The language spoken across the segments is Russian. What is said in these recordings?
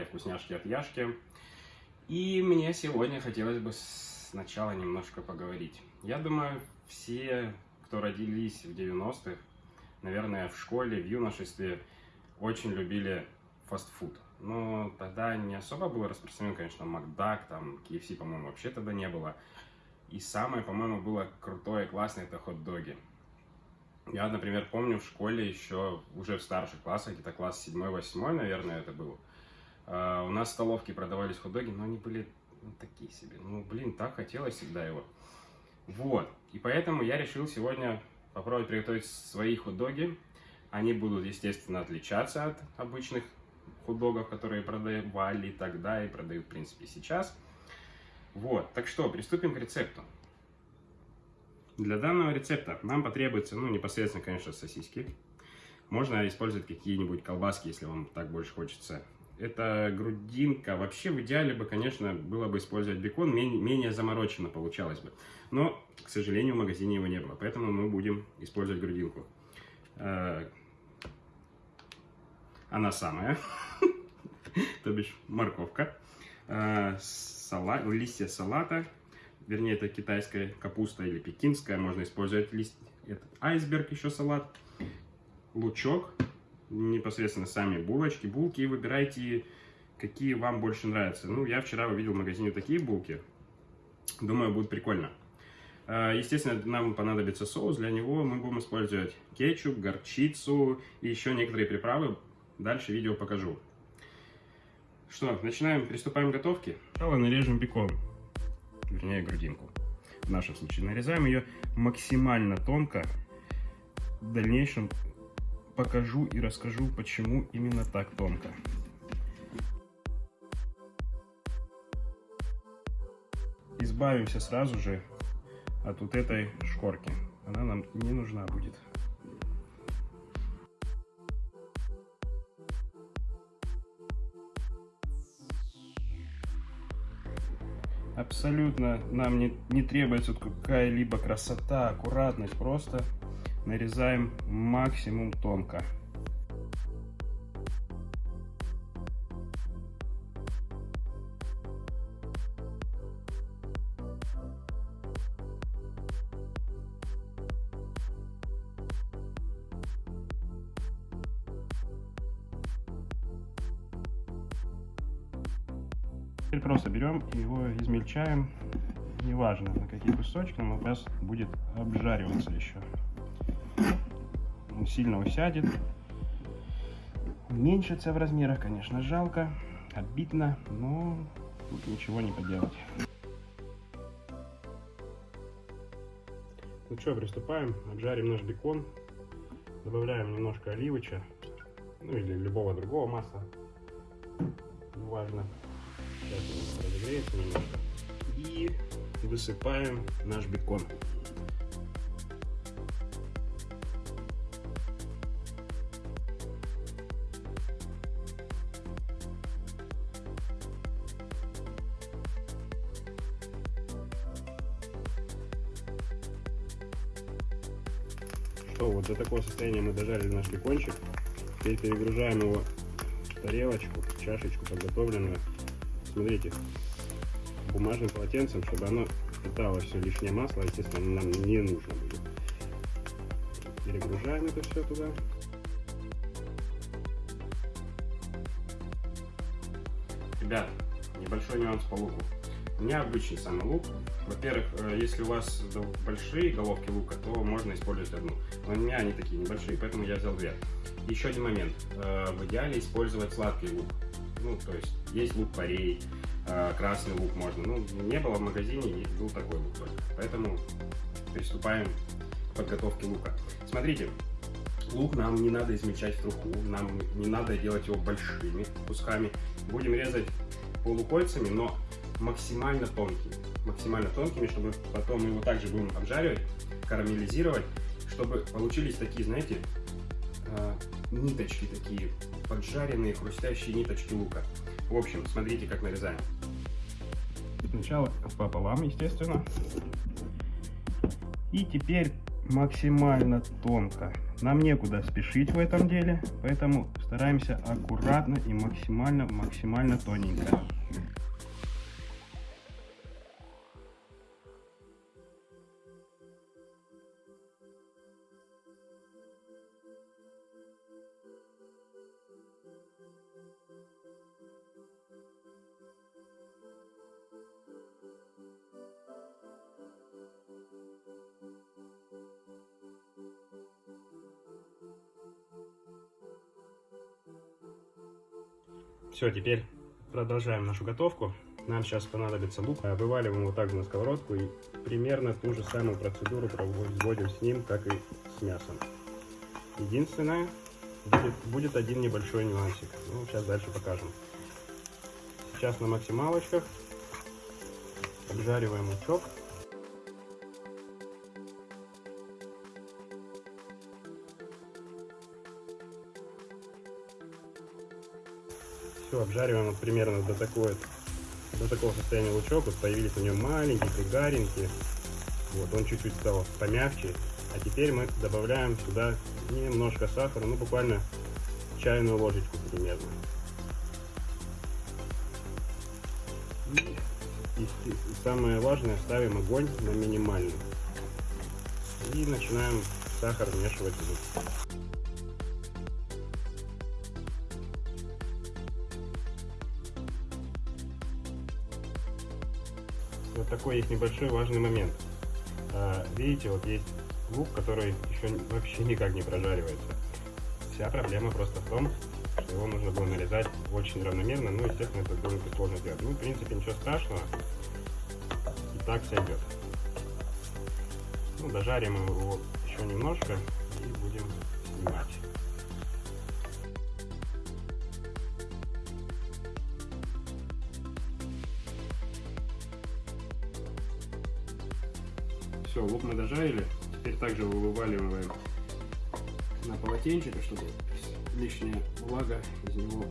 канале Вкусняшки от Яшки. И мне сегодня хотелось бы сначала немножко поговорить. Я думаю, все, кто родились в 90-х, наверное, в школе, в юношестве, очень любили фастфуд. Но тогда не особо было распространен, конечно, Макдак, там, KFC, по-моему, вообще тогда не было. И самое, по-моему, было крутое, классное, это хот-доги. Я, например, помню в школе еще, уже в старших классах, где-то класс 7-8, наверное, это был, Uh, у нас в столовке продавались хот-доги, но они были ну, такие себе. Ну, блин, так хотелось всегда его. Вот. И поэтому я решил сегодня попробовать приготовить свои хот-доги. Они будут, естественно, отличаться от обычных хот-догов, которые продавали тогда и продают, в принципе, сейчас. Вот. Так что, приступим к рецепту. Для данного рецепта нам потребуется, ну, непосредственно, конечно, сосиски. Можно использовать какие-нибудь колбаски, если вам так больше хочется это грудинка. Вообще, в идеале бы, конечно, было бы использовать бекон, менее, менее замороченно получалось бы. Но, к сожалению, в магазине его не было, поэтому мы будем использовать грудинку. Э, она самая, то бишь морковка, э, салат, листья салата, вернее, это китайская капуста или пекинская, можно использовать лист, этот айсберг еще салат, лучок, непосредственно сами булочки. Булки выбирайте, какие вам больше нравятся. Ну, я вчера увидел в магазине такие булки. Думаю, будет прикольно. А, естественно, нам понадобится соус. Для него мы будем использовать кетчуп, горчицу и еще некоторые приправы. Дальше видео покажу. Что, начинаем, приступаем к готовке. Сначала нарежем бекон, вернее грудинку. В нашем случае нарезаем ее максимально тонко. В дальнейшем покажу и расскажу, почему именно так тонко. Избавимся сразу же от вот этой шкорки. Она нам не нужна будет. Абсолютно нам не, не требуется какая-либо красота, аккуратность. Просто нарезаем максимум тонко. Теперь просто берем и его измельчаем. Неважно на какие кусочки, но у нас будет обжариваться еще он сильно усядет. Уменьшится в размерах, конечно, жалко, обидно, но тут ничего не поделать. Ну что, приступаем. Обжарим наш бекон. Добавляем немножко оливоча, ну или любого другого масла. Неважно. Сейчас он разогреется немножко. И высыпаем наш бекон. Что, вот до такого состояния мы дожарили наш бекончик. Теперь перегружаем его в тарелочку, в чашечку подготовленную. Смотрите, бумажным полотенцем, чтобы оно питало все лишнее масло, естественно, нам не нужно будет. Перегружаем это все туда. Ребят, небольшой нюанс по луку. У меня обычный самый лук. Во-первых, э, если у вас большие головки лука, то можно использовать одну. Но у меня они такие небольшие, поэтому я взял две. Еще один момент. Э, в идеале использовать сладкий лук. Ну, то есть, есть лук парей, э, красный лук можно. Ну, не было в магазине, и был такой лук только. Поэтому приступаем к подготовке лука. Смотрите, лук нам не надо измельчать в труху, нам не надо делать его большими кусками. Будем резать полукольцами, но максимально тонкими. Максимально тонкими, чтобы потом мы его также будем обжаривать, карамелизировать, чтобы получились такие, знаете, э, ниточки такие, поджаренные, хрустящие ниточки лука. В общем, смотрите, как нарезаем. Сначала пополам, естественно. И теперь максимально тонко. Нам некуда спешить в этом деле, поэтому стараемся аккуратно и максимально, максимально тоненько. Все, теперь продолжаем нашу готовку. Нам сейчас понадобится лук. Вываливаем вот так на сковородку и примерно ту же самую процедуру производим с ним, как и с мясом. Единственное, будет, будет один небольшой нюансик. Ну, сейчас дальше покажем. Сейчас на максималочках обжариваем лучок. Все, обжариваем вот примерно до такой до такого состояния лучок. Вот появились у него маленькие, пригаренькие. Вот, он чуть-чуть стал помягче. А теперь мы добавляем сюда немножко сахара, ну буквально чайную ложечку примерно. И, и, самое важное, ставим огонь на минимальный. И начинаем сахар вмешивать в. Такой есть небольшой важный момент. А, видите, вот есть лук, который еще вообще никак не прожаривается. Вся проблема просто в том, что его нужно было нарезать очень равномерно. Ну, естественно, это довольно сложно сделать. Ну, в принципе, ничего страшного. И так сойдет. Ну, дожарим его еще немножко и будем снимать. Все, лук мы дожарили. Теперь также вываливаем на полотенчик, чтобы лишняя влага из него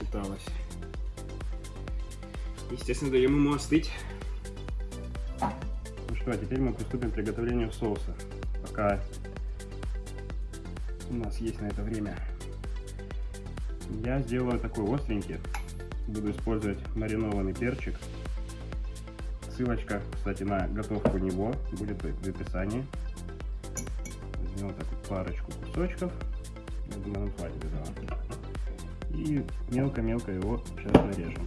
питалась. Естественно, даем ему остыть. Ну что, а теперь мы приступим к приготовлению соуса. Пока у нас есть на это время. Я сделаю такой остренький. Буду использовать маринованный перчик Ссылочка, кстати, на готовку него будет в описании. Возьмем так парочку кусочков. Я думаю, нам хватит этого. И мелко-мелко его сейчас нарежем.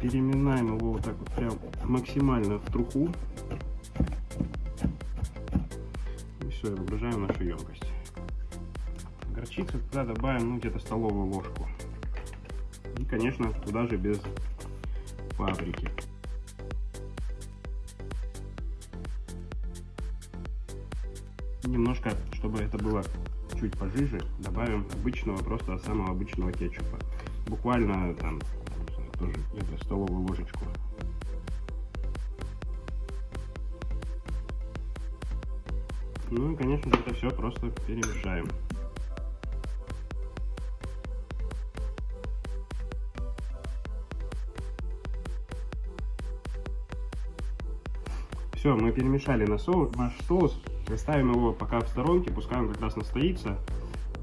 Переминаем его вот так вот прям максимально в труху. И все, и выгружаем нашу емкость. Горчицу туда добавим ну, где-то столовую ложку. И, конечно, туда же без паприки. Немножко, чтобы это было чуть пожиже, добавим обычного, просто самого обычного кетчупа. Буквально там тоже где столовую ложечку. Ну и, конечно же, это все просто перемешаем. Все, мы перемешали на соус, наш соус. Ставим его пока в сторонке, пускай он как раз настоится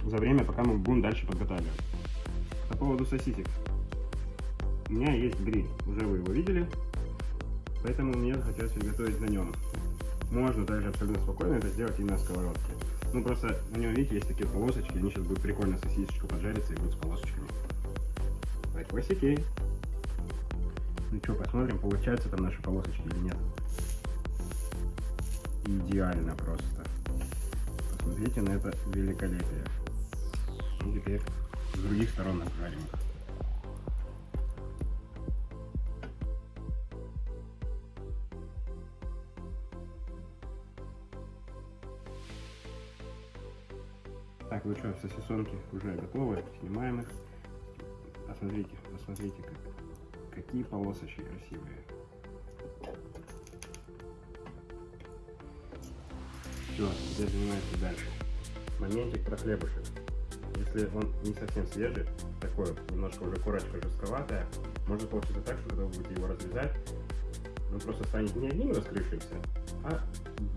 за время, пока мы будем дальше подготавливать. По поводу сосисек у меня есть гриль, уже вы его видели, поэтому мне захотелось приготовить на нем. Можно также абсолютно спокойно это сделать и на сковородке. Ну просто на нем, видите, есть такие полосочки, они сейчас будут прикольно сосисочку поджариться и будут с полосочками. Лайкосики. Ну что, посмотрим, получаются там наши полосочки или нет. Идеально просто. Посмотрите на это великолепие. И теперь с других сторон обжарим. Так, ну что, сосисонки уже готовы, снимаем их. Посмотрите, посмотрите, как, какие полосочки красивые. Все, теперь занимаемся дальше. Моментик про хлебушек. Если он не совсем свежий, такой немножко уже корочка жестковатая, может получиться так, что когда вы будете его разрезать, он просто станет не одним раскрывшимся, а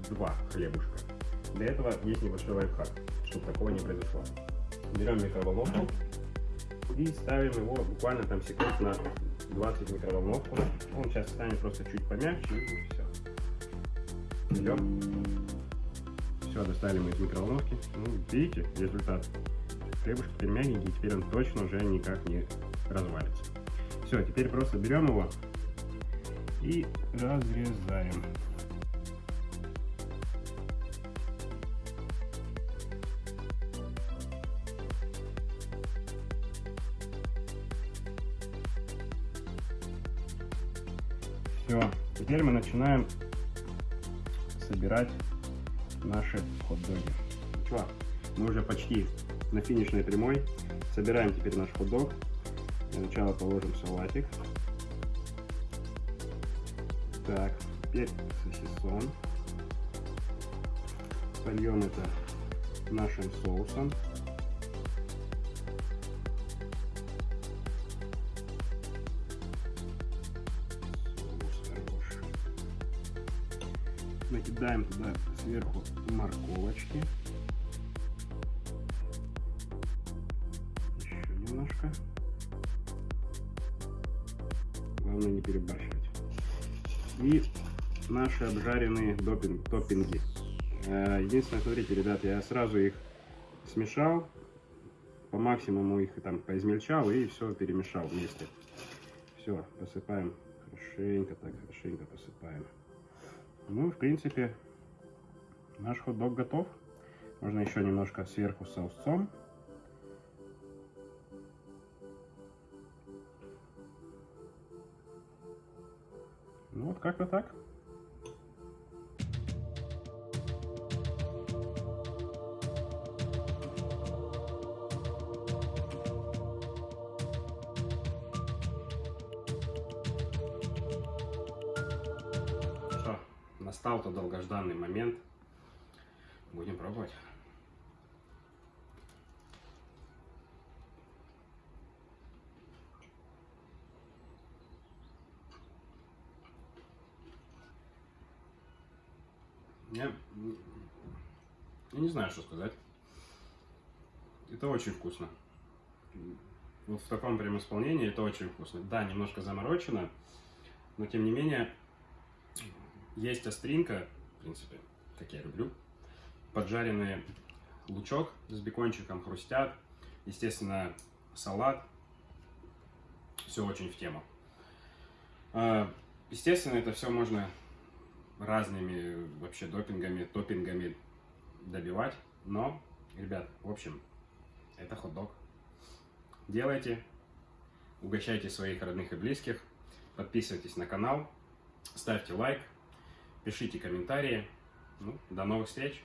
два хлебушка. Для этого есть небольшой лайфхак, чтобы такого не произошло. Берем микроволновку и ставим его буквально там секунд на 20 микроволновку. Он сейчас станет просто чуть помягче и все. Берем. Все, достали мы из микроволновки. Ну, видите, результат. Хлебушек теперь мягенький, теперь он точно уже никак не развалится. Все, теперь просто берем его и разрезаем. Начинаем собирать наши хот-доги. Чё, мы уже почти на финишной прямой. Собираем теперь наш хот-дог. Для начала положим салатик. Так, теперь сосисон. Сольем это нашим соусом. Накидаем туда сверху морковочки. Еще немножко. Главное не перебарщивать. И наши обжаренные допинг, топпинги. Э, Единственное, смотрите, ребят, я сразу их смешал, по максимуму их там поизмельчал и все перемешал вместе. Все, посыпаем хорошенько, так хорошенько посыпаем. Ну, в принципе, наш хот-дог готов. Можно еще немножко сверху соусом. Ну, вот как-то так. Настал тот долгожданный момент. Будем пробовать. Я, я не знаю, что сказать. Это очень вкусно. Вот в таком прям исполнении это очень вкусно. Да, немножко заморочено, но тем не менее есть остринка, в принципе, как я люблю. Поджаренный лучок с бекончиком хрустят. Естественно, салат. Все очень в тему. А, Естественно, это все можно разными вообще допингами, топпингами добивать. Но, ребят, в общем, это хот-дог. Делайте, угощайте своих родных и близких, подписывайтесь на канал, ставьте лайк, пишите комментарии. Ну, до новых встреч!